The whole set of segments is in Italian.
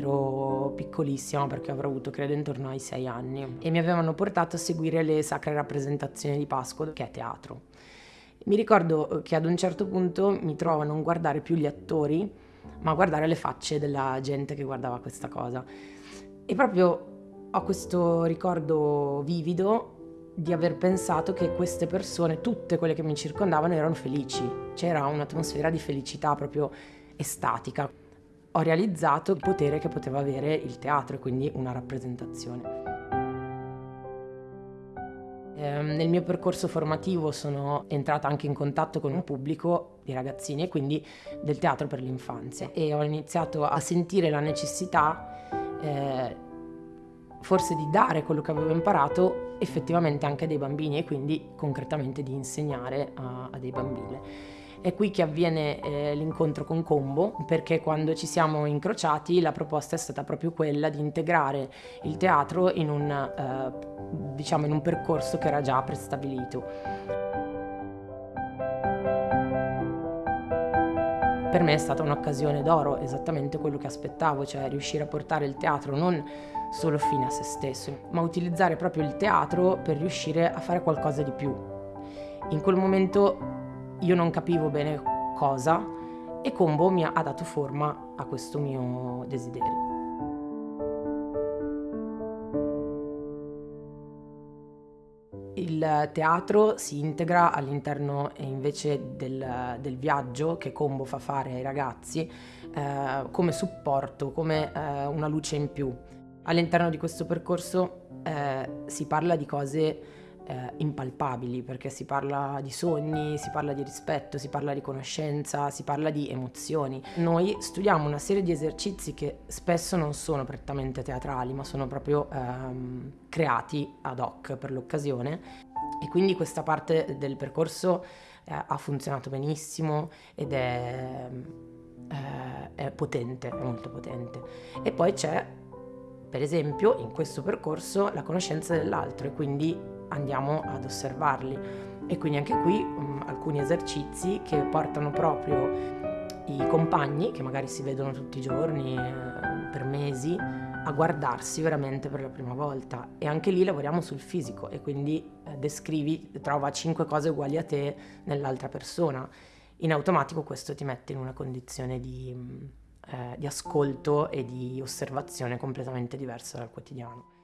ero piccolissima perché avrò avuto credo intorno ai sei anni e mi avevano portato a seguire le sacre rappresentazioni di Pasqua che è teatro. Mi ricordo che ad un certo punto mi trovo a non guardare più gli attori ma a guardare le facce della gente che guardava questa cosa e proprio ho questo ricordo vivido di aver pensato che queste persone, tutte quelle che mi circondavano, erano felici. C'era un'atmosfera di felicità proprio estatica. Ho realizzato il potere che poteva avere il teatro e quindi una rappresentazione. Ehm, nel mio percorso formativo sono entrata anche in contatto con un pubblico di ragazzini e quindi del teatro per l'infanzia e ho iniziato a sentire la necessità eh, forse di dare quello che avevo imparato effettivamente anche a dei bambini e quindi concretamente di insegnare a, a dei bambini. È qui che avviene eh, l'incontro con Combo perché quando ci siamo incrociati la proposta è stata proprio quella di integrare il teatro in un, eh, diciamo in un percorso che era già prestabilito. Per me è stata un'occasione d'oro, esattamente quello che aspettavo, cioè riuscire a portare il teatro non solo fine a se stesso, ma utilizzare proprio il teatro per riuscire a fare qualcosa di più. In quel momento io non capivo bene cosa e Combo mi ha dato forma a questo mio desiderio. Il teatro si integra all'interno invece del, del, viaggio che Combo fa fare ai ragazzi eh, come supporto, come eh, una luce in più. All'interno di questo percorso eh, si parla di cose eh, impalpabili perché si parla di sogni, si parla di rispetto, si parla di conoscenza, si parla di emozioni. Noi studiamo una serie di esercizi che spesso non sono prettamente teatrali ma sono proprio ehm, creati ad hoc per l'occasione e quindi questa parte del percorso eh, ha funzionato benissimo ed è, eh, è potente, è molto potente. E poi c'è per esempio in questo percorso la conoscenza dell'altro e quindi andiamo ad osservarli. E quindi anche qui um, alcuni esercizi che portano proprio i compagni, che magari si vedono tutti i giorni, eh, per mesi, a guardarsi veramente per la prima volta. E anche lì lavoriamo sul fisico e quindi eh, descrivi, trova cinque cose uguali a te nell'altra persona. In automatico questo ti mette in una condizione di, eh, di ascolto e di osservazione completamente diversa dal quotidiano.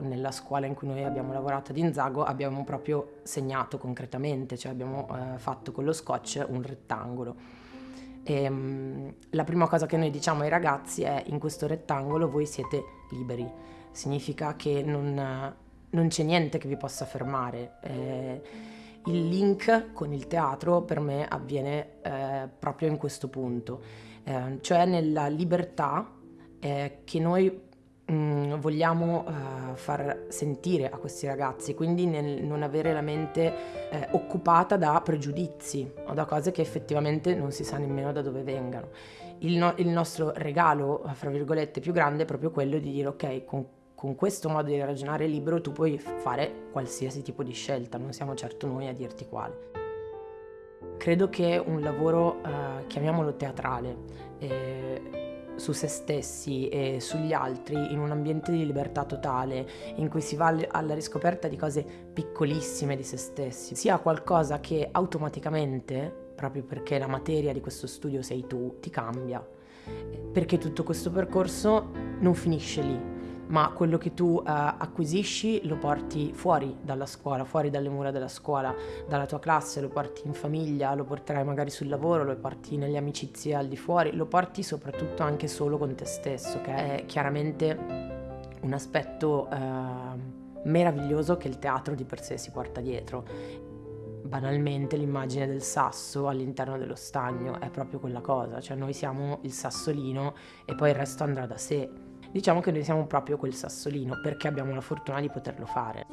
Nella scuola in cui noi abbiamo lavorato ad Inzago abbiamo proprio segnato concretamente, cioè abbiamo eh, fatto con lo scotch un rettangolo. E, mh, la prima cosa che noi diciamo ai ragazzi è in questo rettangolo voi siete liberi, significa che non, non c'è niente che vi possa fermare. Eh, il link con il teatro per me avviene eh, proprio in questo punto, eh, cioè nella libertà eh, che noi Mm, vogliamo uh, far sentire a questi ragazzi, quindi nel non avere la mente eh, occupata da pregiudizi o da cose che effettivamente non si sa nemmeno da dove vengano. Il, no- il nostro regalo, fra virgolette, più grande è proprio quello di dire ok, con, con questo modo di ragionare libero tu puoi fare qualsiasi tipo di scelta, non siamo certo noi a dirti quale. Credo che un lavoro, uh, chiamiamolo teatrale, eh, su se stessi e sugli altri in un ambiente di libertà totale in cui si va alla riscoperta di cose piccolissime di se stessi, sia qualcosa che automaticamente, proprio perché la materia di questo studio sei tu, ti cambia. Perché tutto questo percorso non finisce lì, ma quello che tu uh, acquisisci lo porti fuori dalla scuola, fuori dalle mura della scuola, dalla tua classe, lo porti in famiglia, lo porterai magari sul lavoro, lo porti nelle amicizie al di fuori, lo porti soprattutto anche solo con te stesso, che è chiaramente un aspetto uh, meraviglioso che il teatro di per sé si porta dietro. Banalmente l'immagine del sasso all'interno dello stagno è proprio quella cosa, cioè noi siamo il sassolino e poi il resto andrà da sé Diciamo che noi siamo proprio quel sassolino perché abbiamo la fortuna di poterlo fare.